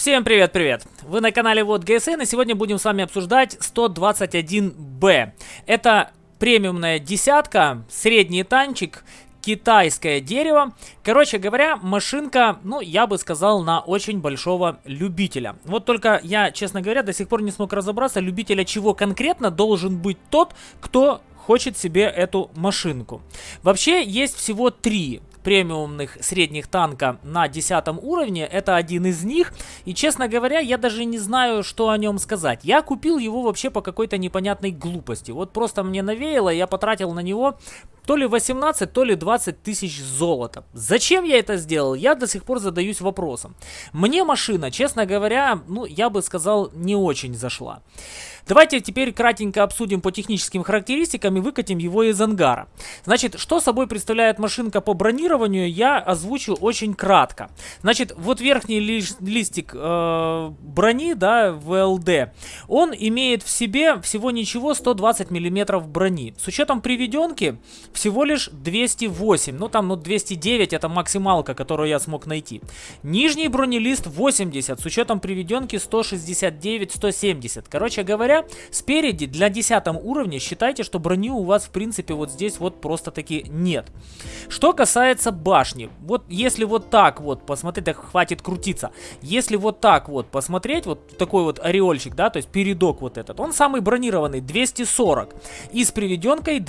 Всем привет-привет! Вы на канале Вот ГСН и сегодня будем с вами обсуждать 121Б. Это премиумная десятка, средний танчик, китайское дерево. Короче говоря, машинка, ну, я бы сказал, на очень большого любителя. Вот только я, честно говоря, до сих пор не смог разобраться, любителя чего конкретно должен быть тот, кто хочет себе эту машинку. Вообще есть всего три премиумных средних танка на 10 уровне. Это один из них. И, честно говоря, я даже не знаю, что о нем сказать. Я купил его вообще по какой-то непонятной глупости. Вот просто мне навеяло, я потратил на него то ли 18, то ли 20 тысяч золота. Зачем я это сделал? Я до сих пор задаюсь вопросом. Мне машина, честно говоря, ну, я бы сказал, не очень зашла. Давайте теперь кратенько обсудим по техническим характеристикам и выкатим его из ангара. Значит, что собой представляет машинка по бронированию, я озвучу очень кратко. Значит, вот верхний ли листик э, брони, да, ВЛД, он имеет в себе всего ничего 120 миллиметров брони. С учетом приведенки всего лишь 208, ну там ну 209 это максималка, которую я смог найти. Нижний бронелист 80, с учетом приведенки 169-170. Короче говоря, спереди для 10 уровня считайте, что брони у вас в принципе вот здесь вот просто таки нет. Что касается башни, вот если вот так вот посмотреть, так хватит крутиться, если вот так вот посмотреть, вот такой вот ореольчик, да, то есть передок вот этот, он самый бронированный, 240, и с приведенкой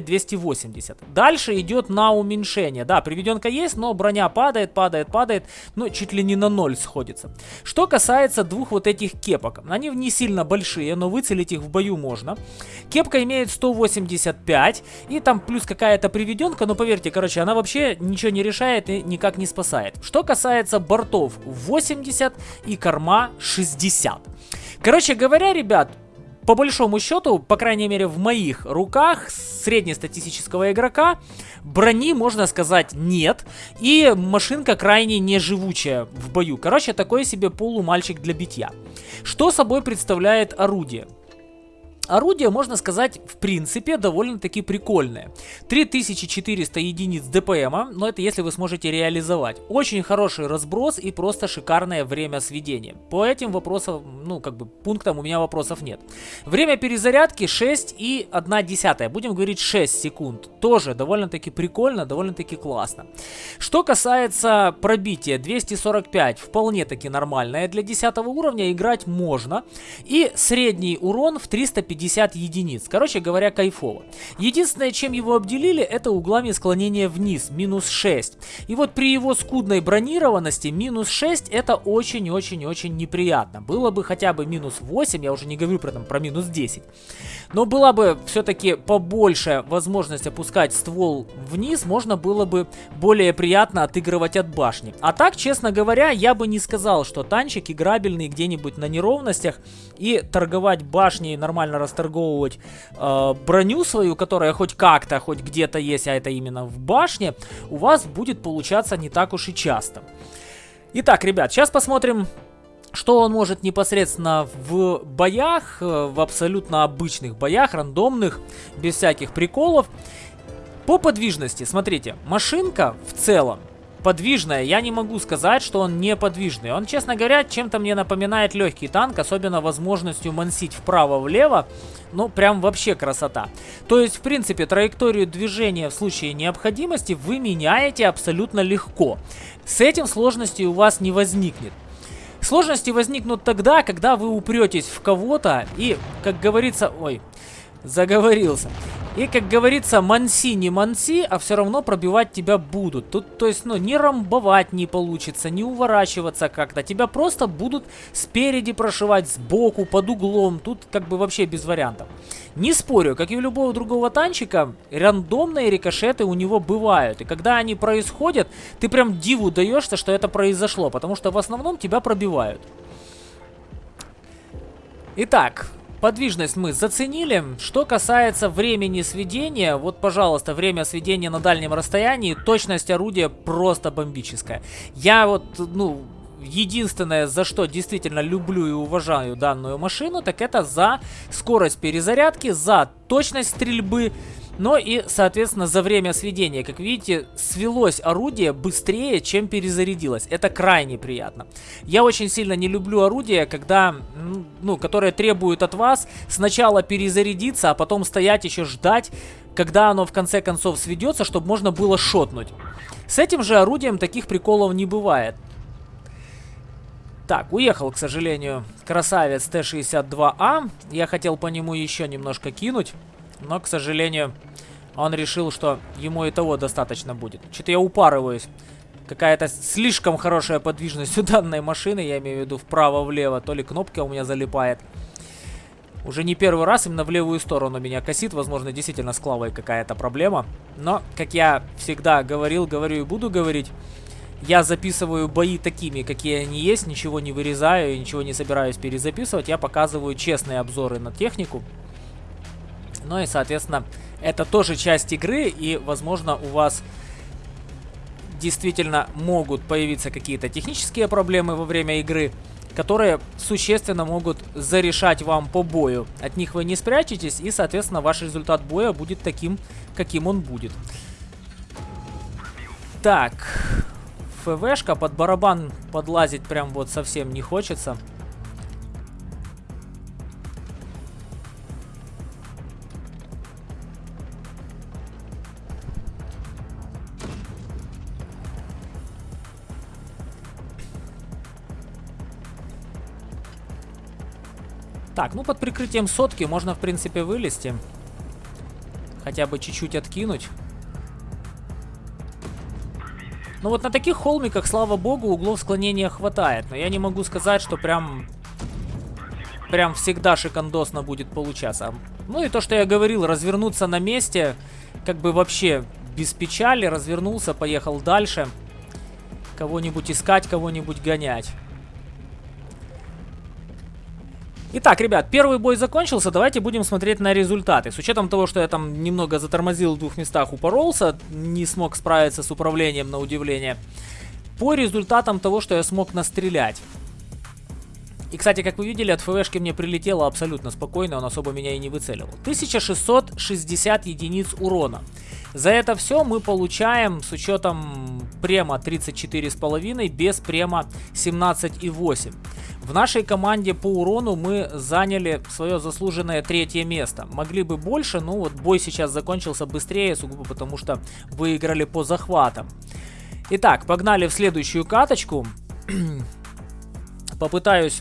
279-280. Дальше идет на уменьшение, да, приведенка есть, но броня падает, падает, падает, ну чуть ли не на ноль сходится. Что касается двух вот этих кепок, они не сильно большие, но выцелить их в бою можно. Кепка имеет 185, и там плюс какая-то приведенка, но поверьте, короче, она вообще ничего не решает и никак не спасает. Что касается бортов, 80 и корма 60. Короче говоря, ребят, по большому счету, по крайней мере в моих руках среднестатистического игрока, брони, можно сказать, нет. И машинка крайне неживучая в бою. Короче, такой себе полумальчик для битья. Что собой представляет орудие? Орудие, можно сказать, в принципе, довольно-таки прикольное. 3400 единиц ДПМа, но это если вы сможете реализовать. Очень хороший разброс и просто шикарное время сведения. По этим вопросам, ну, как бы, пунктам у меня вопросов нет. Время перезарядки 6 и 1 десятая. Будем говорить 6 секунд. Тоже довольно-таки прикольно, довольно-таки классно. Что касается пробития, 245 вполне-таки нормальное. Для 10 уровня играть можно. И средний урон в 350 50 единиц. Короче говоря, кайфово. Единственное, чем его обделили, это углами склонения вниз, минус 6. И вот при его скудной бронированности, минус 6 это очень-очень-очень неприятно. Было бы хотя бы минус 8, я уже не говорю про, там, про минус 10. Но была бы все-таки побольше возможность опускать ствол вниз, можно было бы более приятно отыгрывать от башни. А так, честно говоря, я бы не сказал, что танчик играбельный где-нибудь на неровностях и торговать башней нормально расторговывать э, броню свою, которая хоть как-то, хоть где-то есть, а это именно в башне, у вас будет получаться не так уж и часто. Итак, ребят, сейчас посмотрим, что он может непосредственно в боях, э, в абсолютно обычных боях, рандомных, без всяких приколов. По подвижности, смотрите, машинка в целом подвижная, я не могу сказать, что он не подвижный. Он, честно говоря, чем-то мне напоминает легкий танк, особенно возможностью мансить вправо-влево. Ну, прям вообще красота. То есть, в принципе, траекторию движения в случае необходимости вы меняете абсолютно легко. С этим сложности у вас не возникнет. Сложности возникнут тогда, когда вы упретесь в кого-то и, как говорится... Ой, заговорился. И, как говорится, манси не манси, а все равно пробивать тебя будут. Тут, то есть, ну, не рамбовать не получится, не уворачиваться как-то. Тебя просто будут спереди прошивать, сбоку, под углом. Тут как бы вообще без вариантов. Не спорю, как и у любого другого танчика, рандомные рикошеты у него бывают. И когда они происходят, ты прям диву даешься, что это произошло. Потому что в основном тебя пробивают. Итак, Подвижность мы заценили. Что касается времени сведения, вот, пожалуйста, время сведения на дальнем расстоянии, точность орудия просто бомбическая. Я вот, ну, единственное, за что действительно люблю и уважаю данную машину, так это за скорость перезарядки, за точность стрельбы, Но и, соответственно, за время сведения, как видите, свелось орудие быстрее, чем перезарядилось. Это крайне приятно. Я очень сильно не люблю орудия, когда, ну, которые требуют от вас сначала перезарядиться, а потом стоять еще ждать, когда оно в конце концов сведется, чтобы можно было шотнуть. С этим же орудием таких приколов не бывает. Так, уехал, к сожалению, красавец Т-62А. Я хотел по нему еще немножко кинуть, но, к сожалению, он решил, что ему и того достаточно будет. Что-то я упарываюсь. Какая-то слишком хорошая подвижность у данной машины, я имею в виду вправо-влево. То ли кнопка у меня залипает. Уже не первый раз именно в левую сторону меня косит. Возможно, действительно с клавой какая-то проблема. Но, как я всегда говорил, говорю и буду говорить, я записываю бои такими, какие они есть, ничего не вырезаю, ничего не собираюсь перезаписывать. Я показываю честные обзоры на технику. Ну и, соответственно, это тоже часть игры, и, возможно, у вас действительно могут появиться какие-то технические проблемы во время игры, которые существенно могут зарешать вам по бою. От них вы не спрячетесь, и, соответственно, ваш результат боя будет таким, каким он будет. Так, ФВшка, под барабан подлазить прям вот совсем не хочется. Так, ну под прикрытием сотки можно, в принципе, вылезти. Хотя бы чуть-чуть откинуть. Ну вот на таких холмиках, слава богу, углов склонения хватает. Но я не могу сказать, что прям... Прям всегда шикандосно будет получаться. Ну и то, что я говорил, развернуться на месте, как бы вообще без печали, развернулся, поехал дальше. Кого-нибудь искать, кого-нибудь гонять. Итак, ребят, первый бой закончился, давайте будем смотреть на результаты. С учетом того, что я там немного затормозил в двух местах, упоролся, не смог справиться с управлением на удивление. По результатам того, что я смог настрелять. И, кстати, как вы видели, от ФВшки мне прилетело абсолютно спокойно, он особо меня и не выцеливал. 1660 единиц урона. За это все мы получаем с учетом према 34,5, без према 17,8. В нашей команде по урону мы заняли свое заслуженное третье место. Могли бы больше, но вот бой сейчас закончился быстрее, сугубо потому что выиграли по захватам. Итак, погнали в следующую каточку. Попытаюсь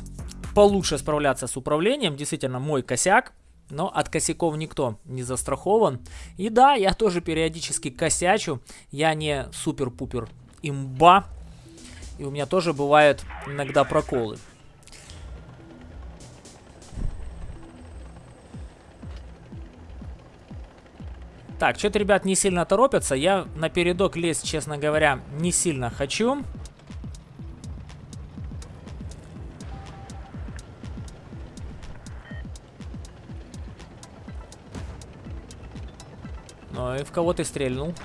получше справляться с управлением. Действительно, мой косяк. Но от косяков никто не застрахован. И да, я тоже периодически косячу. Я не супер-пупер имба. И у меня тоже бывают иногда проколы. Так, что-то, ребят, не сильно торопятся. Я на передок лезть, честно говоря, не сильно хочу. Ну и в кого ты стрельнул?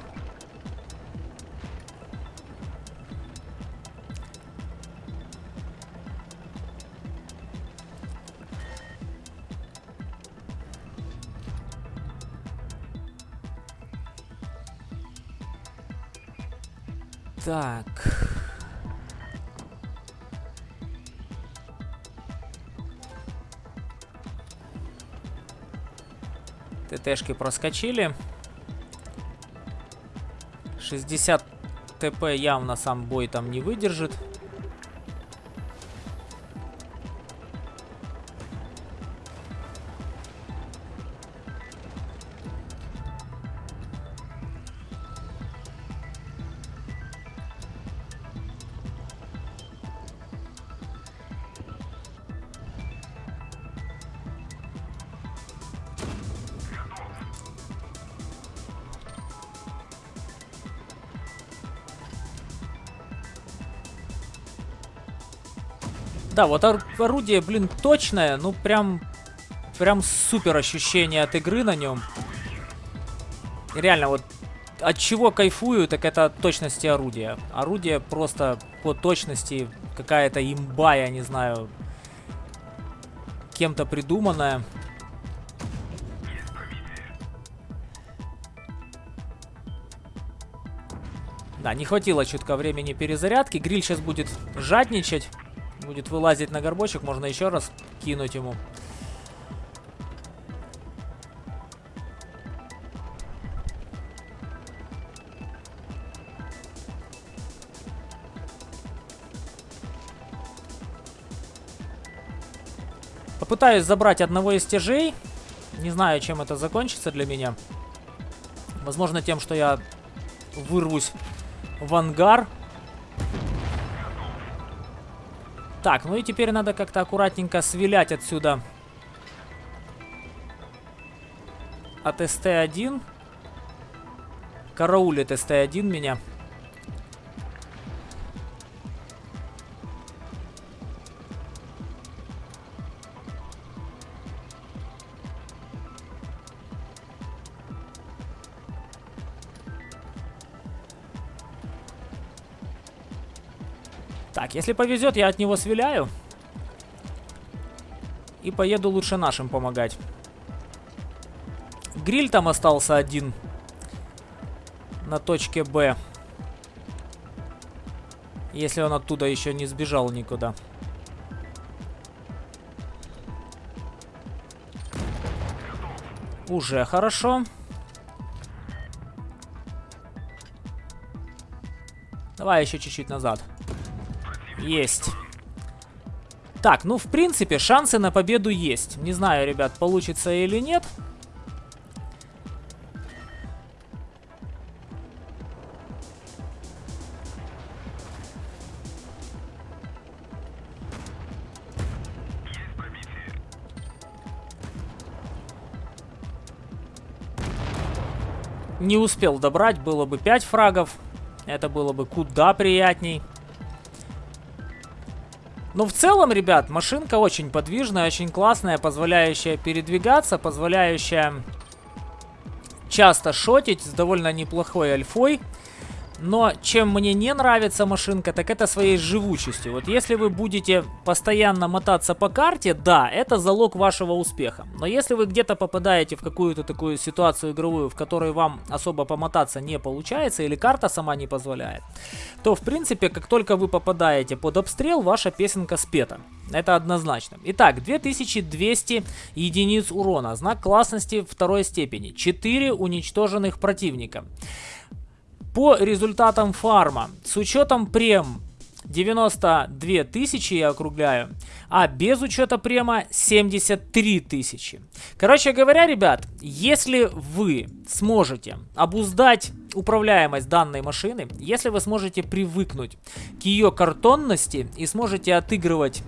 ТТшки проскочили. 60 ТП явно сам бой там не выдержит. Да, вот ор орудие, блин, точное, ну прям, прям супер ощущение от игры на нем. Реально, вот от чего кайфую, так это от точности орудия. Орудие просто по точности какая-то имба, я не знаю, кем-то придуманная. Да, не хватило чутка времени перезарядки. Гриль сейчас будет жадничать. Будет вылазить на горбочек. Можно еще раз кинуть ему. Попытаюсь забрать одного из стяжей. Не знаю, чем это закончится для меня. Возможно, тем, что я вырвусь в ангар. Так, ну и теперь надо как-то аккуратненько свилять отсюда от СТ-1. Караулит СТ-1 меня. Если повезет, я от него свиляю. И поеду лучше нашим помогать. Гриль там остался один. На точке Б. Если он оттуда еще не сбежал никуда. Уже хорошо. Давай еще чуть-чуть назад. Есть. Так, ну, в принципе, шансы на победу есть. Не знаю, ребят, получится или нет. Не успел добрать, было бы 5 фрагов. Это было бы куда приятней. Но в целом, ребят, машинка очень подвижная, очень классная, позволяющая передвигаться, позволяющая часто шотить с довольно неплохой альфой. Но чем мне не нравится машинка, так это своей живучестью. Вот если вы будете постоянно мотаться по карте, да, это залог вашего успеха. Но если вы где-то попадаете в какую-то такую ситуацию игровую, в которой вам особо помотаться не получается, или карта сама не позволяет, то в принципе, как только вы попадаете под обстрел, ваша песенка спета. Это однозначно. Итак, 2200 единиц урона. Знак классности второй степени. 4 уничтоженных противника. По результатам фарма, с учетом прем 92 тысячи я округляю, а без учета према 73 тысячи. Короче говоря, ребят, если вы сможете обуздать управляемость данной машины, если вы сможете привыкнуть к ее картонности и сможете отыгрывать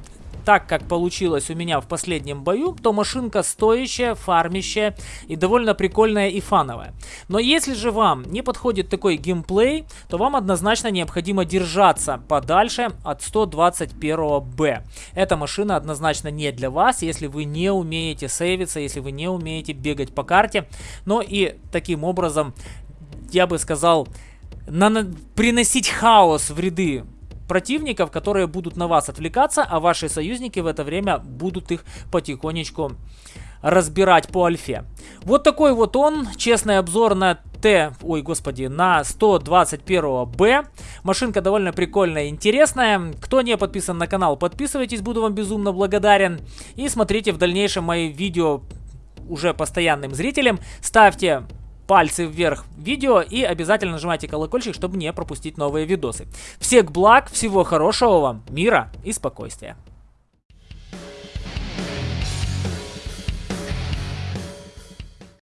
так, как получилось у меня в последнем бою, то машинка стоящая, фармящая и довольно прикольная и фановая. Но если же вам не подходит такой геймплей, то вам однозначно необходимо держаться подальше от 121Б. Эта машина однозначно не для вас, если вы не умеете сейвиться, если вы не умеете бегать по карте. Но и таким образом, я бы сказал, приносить хаос в ряды противников, которые будут на вас отвлекаться, а ваши союзники в это время будут их потихонечку разбирать по альфе. Вот такой вот он, честный обзор на Т, ой, господи, на 121Б. Машинка довольно прикольная и интересная. Кто не подписан на канал, подписывайтесь, буду вам безумно благодарен. И смотрите в дальнейшем мои видео уже постоянным зрителям. Ставьте пальцы вверх видео и обязательно нажимайте колокольчик, чтобы не пропустить новые видосы. Всех благ, всего хорошего вам, мира и спокойствия.